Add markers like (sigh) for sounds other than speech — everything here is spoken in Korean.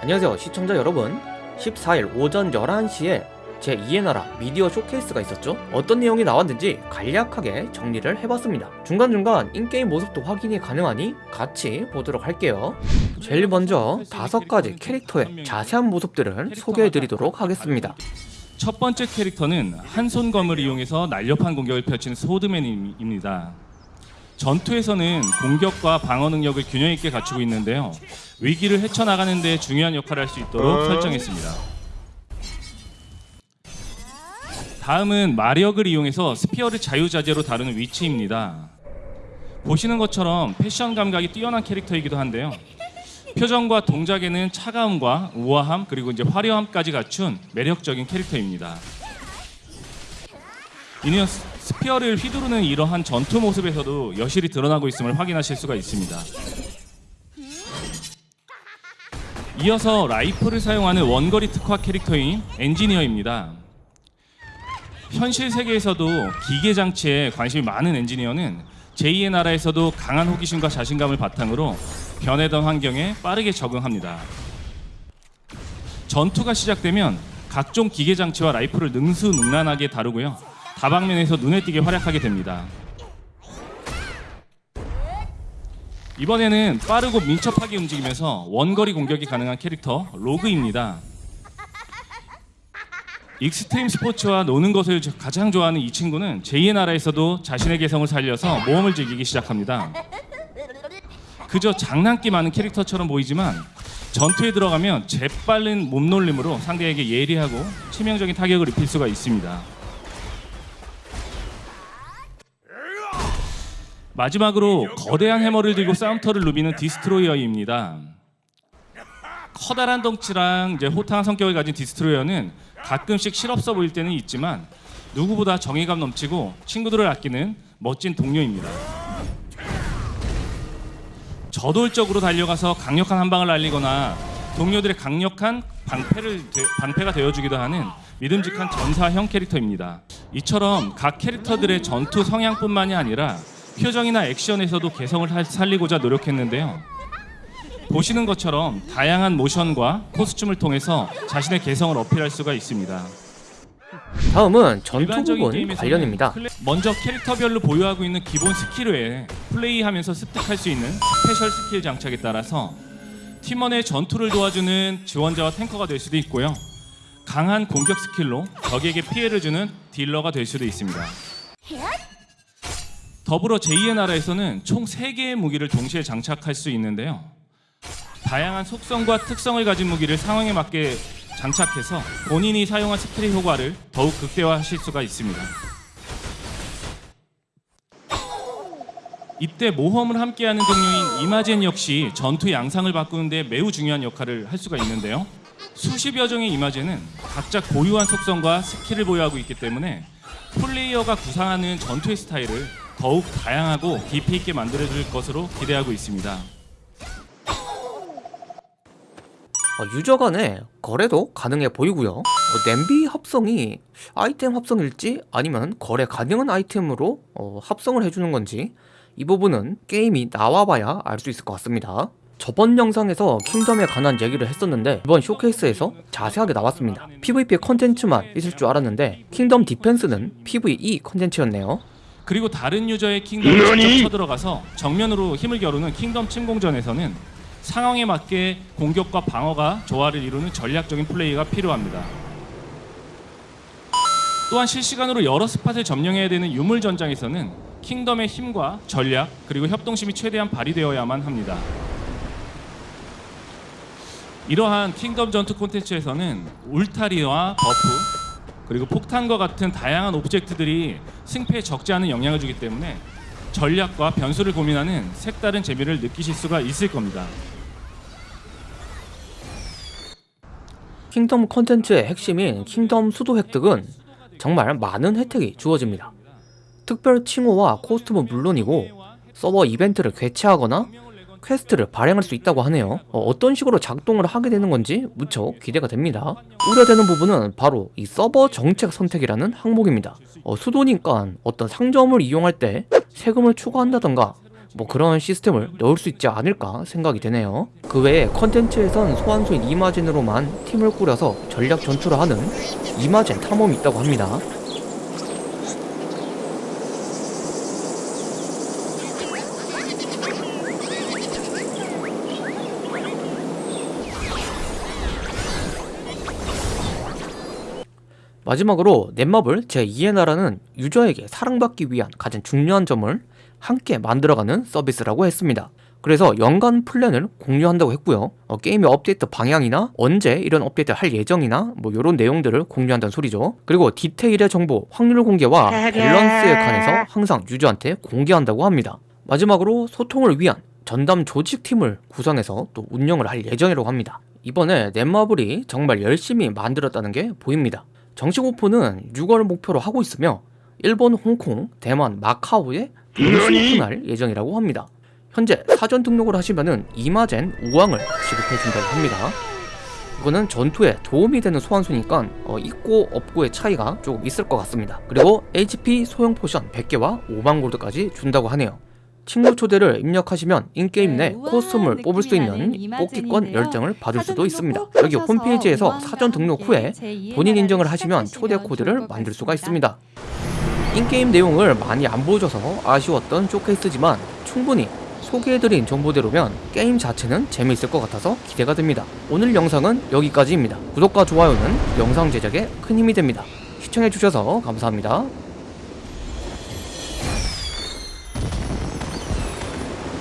안녕하세요 시청자 여러분. 14일 오전 11시에 제2의 나라 미디어 쇼케이스가 있었죠? 어떤 내용이 나왔는지 간략하게 정리를 해봤습니다. 중간중간 in-game 모습도 확인이 가능하니 같이 보도록 할게요. 제일 먼저 다섯 가지 캐릭터의 자세한 모습들을 소개해드리도록 하겠습니다. 첫 번째 캐릭터는 한 손검을 이용해서 날렵한 공격을 펼치는 소드맨입니다. 전투에서는 공격과 방어 능력을 균형 있게 갖추고 있는데요. 위기를 헤쳐나가는 데 중요한 역할을 할 수 있도록 설정했습니다. 다음은 마력을 이용해서 spear를 자유자재로 다루는 위치입니다. 보시는 것처럼 패션 감각이 뛰어난 캐릭터이기도 한데요. 표정과 동작에는 차가움과 우아함 그리고 이제 화려함까지 갖춘 매력적인 캐릭터입니다. 이는 spear를 휘두르는 이러한 전투 모습에서도 여실히 드러나고 있음을 확인하실 수가 있습니다. 이어서 라이플을 사용하는 원거리 특화 캐릭터인 엔지니어입니다. 현실 세계에서도 기계 장치에 관심이 많은 엔지니어는 제2의 나라에서도 강한 호기심과 자신감을 바탕으로 변해던 환경에 빠르게 적응합니다. 전투가 시작되면 각종 기계 장치와 라이플을 능수능란하게 다루고요. 다방면에서 눈에 띄게 활약하게 됩니다. 이번에는 빠르고 민첩하게 움직이면서 원거리 공격이 가능한 캐릭터 로그입니다. 익스트림 스포츠와 노는 것을 가장 좋아하는 이 친구는 제2의 나라에서도 자신의 개성을 살려서 모험을 즐기기 시작합니다. 그저 장난기 많은 캐릭터처럼 보이지만 전투에 들어가면 재빠른 몸놀림으로 상대에게 예리하고 치명적인 타격을 입힐 수가 있습니다. 마지막으로 거대한 해머를 들고 싸움터를 누비는 디스트로이어입니다. 커다란 덩치랑 이제 호탕한 성격을 가진 디스트로이어는 가끔씩 실없어 보일 때는 있지만 누구보다 정의감 넘치고 친구들을 아끼는 멋진 동료입니다. 저돌적으로 달려가서 강력한 한 방을 날리거나 동료들의 강력한 방패를 방패가 되어주기도 하는 믿음직한 전사형 캐릭터입니다. 이처럼 각 캐릭터들의 전투 성향뿐만이 아니라 표정이나 액션에서도 개성을 살리고자 노력했는데요. 보시는 것처럼 다양한 모션과 costume을 통해서 자신의 개성을 어필할 수가 있습니다. 다음은 전투 부분 관련입니다. 먼저 캐릭터별로 보유하고 있는 기본 스킬 외에 플레이하면서 습득할 수 있는 special skill 장착에 따라서 팀원의 전투를 도와주는 지원자와 tanker가 될 수도 있고요. 강한 공격 skill로 적에게 피해를 주는 dealer가 될 수도 있습니다. 더불어 제2의 나라에서는 총 3개의 무기를 동시에 장착할 수 있는데요. 다양한 속성과 특성을 가진 무기를 상황에 맞게 장착해서 본인이 사용한 skill의 효과를 더욱 극대화하실 수가 있습니다. 이때 모험을 함께하는 동료인 이마젠 역시 전투 양상을 바꾸는 데 매우 중요한 역할을 할 수가 있는데요. 수십여 종의 이마젠은 각자 고유한 속성과 skill을 보유하고 있기 때문에 플레이어가 구상하는 전투의 스타일을 더욱 다양하고 깊이 있게 만들어줄 것으로 기대하고 있습니다. 어, user 간의 거래도 가능해 보이고요. 어, 냄비 합성이 아이템 합성일지 아니면 거래 가능한 아이템으로 어, 합성을 해주는 건지 이 부분은 게임이 나와봐야 알 수 있을 것 같습니다. 저번 영상에서 kingdom에 관한 얘기를 했었는데 이번 쇼케이스에서 자세하게 나왔습니다. PVP 컨텐츠만 있을 줄 알았는데 kingdom defense는 PVE 컨텐츠였네요 그리고 다른 user의 kingdom에 직접 쳐들어가서 정면으로 힘을 겨루는 kingdom 침공전에서는 상황에 맞게 공격과 방어가 조화를 이루는 전략적인 플레이가 필요합니다. 또한 실시간으로 여러 spot을 점령해야 되는 유물 전장에서는 kingdom의 힘과 전략 그리고 협동심이 최대한 발휘되어야만 합니다. 이러한 kingdom 전투 콘텐츠에서는 울타리와 buff 그리고 폭탄과 같은 다양한 object들이 승패에 적지 않은 영향을 주기 때문에 전략과 변수를 고민하는 색다른 재미를 느끼실 수가 있을 겁니다. kingdom 컨텐츠의 핵심인 kingdom 수도 획득은 정말 많은 혜택이 주어집니다. 특별 칭호와 costume은 물론이고 서버 이벤트를 개최하거나 quest를 발행할 수 있다고 하네요 어떤 식으로 작동을 하게 되는 건지 무척 기대가 됩니다 우려되는 부분은 바로 이 서버 정책 선택이라는 항목입니다 어, 수도니까 어떤 상점을 이용할 때 세금을 추가한다던가 뭐 그런 시스템을 넣을 수 있지 않을까 생각이 되네요. 그 외에 컨텐츠에선 소환수인 이마젠으로만 팀을 꾸려서 전략 전투를 하는 이마젠 탐험이 있다고 합니다. 마지막으로 넷마블 제2의 나라는 유저에게 사랑받기 위한 가장 중요한 점을 함께 만들어가는 서비스라고 했습니다. 그래서 연간 플랜을 공유한다고 했고요. 어, 게임의 업데이트 방향이나 언제 이런 업데이트 할 예정이나 뭐 이런 내용들을 공유한다는 소리죠. 그리고 디테일의 정보, 확률 공개와 (laughs) 밸런스에 관해서 항상 유저한테 공개한다고 합니다. 마지막으로 소통을 위한 전담 조직팀을 구성해서 또 운영을 할 예정이라고 합니다. 이번에 넷마블이 정말 열심히 만들었다는 게 보입니다. 정식 오픈은 6월 목표로 하고 있으며 일본, 홍콩, 대만, 마카오에 동시 오픈할 예정이라고 합니다. 현재 사전 등록을 하시면은 이마젠 우왕을 지급해준다고 합니다. 이거는 전투에 도움이 되는 소환수니까 어, 있고 없고의 차이가 조금 있을 것 같습니다. 그리고 HP 소형 potion 100개와 5만 골드까지 준다고 하네요. 친구 초대를 입력하시면 in-game 내 네, 우아한 costume을 뽑을 수 있는 뽑기권. 10장을 받을 수도 있습니다. 여기 홈페이지에서 사전 등록 후에 제2의 본인 인증을 하시면 초대 코드를 만들 수가. 있습니다. in-game 내용을 많이 안 보여줘서 아쉬웠던 쇼케이스지만 충분히 소개해드린 정보대로면 게임 자체는 재미있을 것 같아서 기대가 됩니다. 오늘 영상은 여기까지입니다. 구독과 좋아요는 영상 제작에 큰 힘이 됩니다. 시청해주셔서 감사합니다.